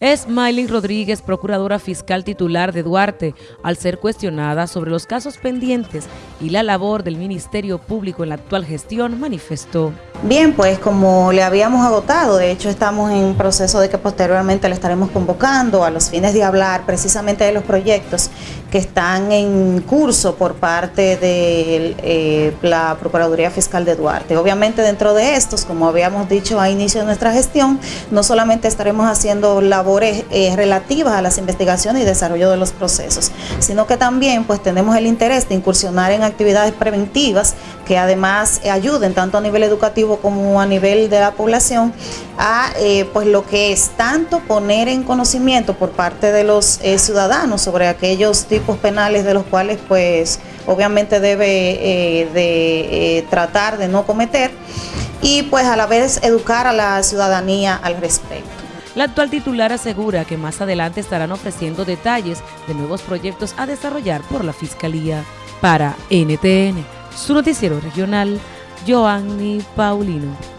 Es Miley Rodríguez, procuradora fiscal titular de Duarte, al ser cuestionada sobre los casos pendientes y la labor del Ministerio Público en la actual gestión, manifestó. Bien, pues como le habíamos agotado, de hecho estamos en proceso de que posteriormente le estaremos convocando a los fines de hablar precisamente de los proyectos que están en curso por parte de eh, la Procuraduría Fiscal de Duarte. Obviamente dentro de estos, como habíamos dicho a inicio de nuestra gestión, no solamente estaremos haciendo labores eh, relativas a las investigaciones y desarrollo de los procesos, sino que también pues tenemos el interés de incursionar en actividades preventivas que además ayuden tanto a nivel educativo como a nivel de la población a eh, pues lo que es tanto poner en conocimiento por parte de los ciudadanos sobre aquellos tipos penales de los cuales pues obviamente debe eh, de eh, tratar de no cometer y pues a la vez educar a la ciudadanía al respecto. La actual titular asegura que más adelante estarán ofreciendo detalles de nuevos proyectos a desarrollar por la Fiscalía. Para NTN, su noticiero regional, Joanny Paulino.